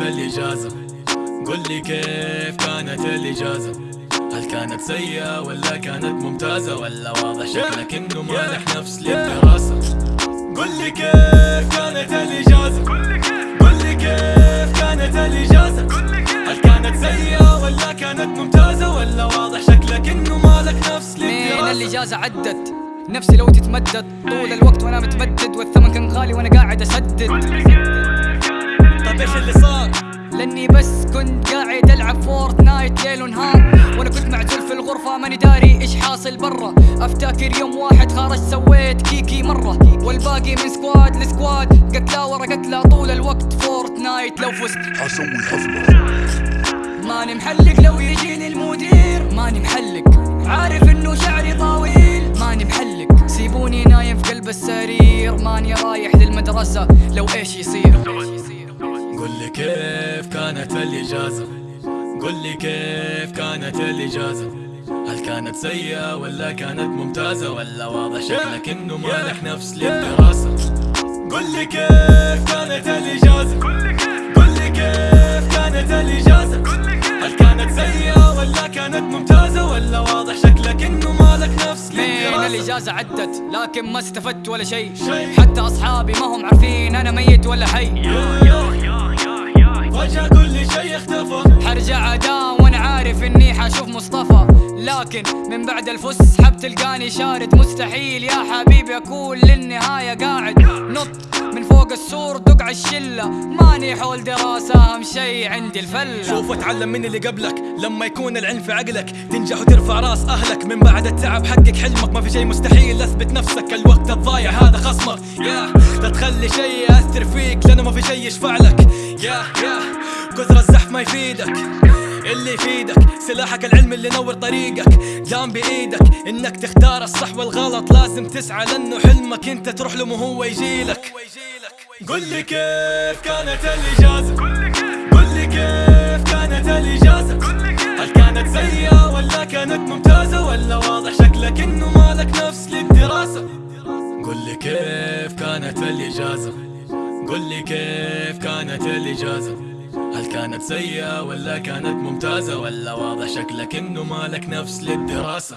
الإجازة؟ قل لي كيف كانت الإجازة؟ هل كانت سيئة ولا كانت ممتازة؟ ولا واضح شكلك إنه مالح نفس للدراسة. قل لي كيف كانت الإجازة؟ قل لي كيف كانت الإجازة؟ هل كانت سيئة ولا كانت ممتازة؟ ولا واضح شكلك إنه مالك نفس من للدراسة؟ الإجازة عدت؟ نفسي لو تتمدد. طول الوقت وأنا متمدد والثمن كان غالي وأنا قاعد أسدد. إيش اللي صار؟ لأني بس كنت قاعد ألعب Fortnite ليل ونهار. وأنا كنت معزول في الغرفة ماني داري إيش حاصل برا. أفتكر يوم واحد خرج سويت كيكي مرة. والباقي من squad ل squad. قتلا ورا قتلا طول الوقت Fortnite. لو فزت حسوي حفلة. ماني محلق لو يجيني المدير. ماني محلق عارف إنه شعري طويل. ماني محلق سيبوني نايم في قلب السرير. ماني رايح للمدرسة. لو إيش يصير؟ قل لي كيف كانت الإجازة؟ قل لي كيف كانت الإجازة؟ هل كانت سيئة ولا كانت ممتازة؟ ولا واضح شكلك إنه مالك نفس للدراسة؟ قل لي كيف كانت الإجازة؟ قل لي كيف. كانت الإجازة؟ هل كانت سيئة ولا كانت ممتازة؟ ولا واضح شكلك إنه مالك نفس للدراسة؟ الإجازة عدت لكن ما استفدت ولا شيء. شيء. حتى أصحابي ما هم عارفين أنا ميت ولا حي. فجأة كل شيء اختفى. حرجع أداوم وأنا عارف إني حشوف مصطفى. لكن من بعد الفس حب تلقاني شارد. مستحيل يا حبيبي أكون للنهاية قاعد. نط من فوق السور دق على الشلة. ماني حول دراسة أهم شي عندي الفلة. شوف واتعلم من اللي قبلك. لما يكون العلم في عقلك تنجح وترفع راس أهلك. من بعد التعب حقق حلمك. ما في شيء مستحيل أثبت نفسك. الوقت الضايع هذا خصمك. يا لا تخلي شيء يأثر فيك لأنه ما في شيء يشفع لك. يا يا كثر الزحف ما يفيدك. اللي يفيدك سلاحك العلم اللي ينور طريقك. دام بإيدك إنك تختار الصح والغلط. لازم تسعى لأنه حلمك أنت تروح له مو هو يجيلك. قل لي كيف كانت الإجازة؟ قل لي كيف كانت الإجازة؟ هل كانت سيئة ولا كانت ممتازة؟ ولا واضح شكلك إنه مالك نفس للدراسة؟ قل لي كيف كانت الإجازة؟ قل لي كيف كانت الإجازة؟ هل كانت سيئة ولا كانت ممتازة ولا واضح شكلك إنه مالك نفس للدراسة.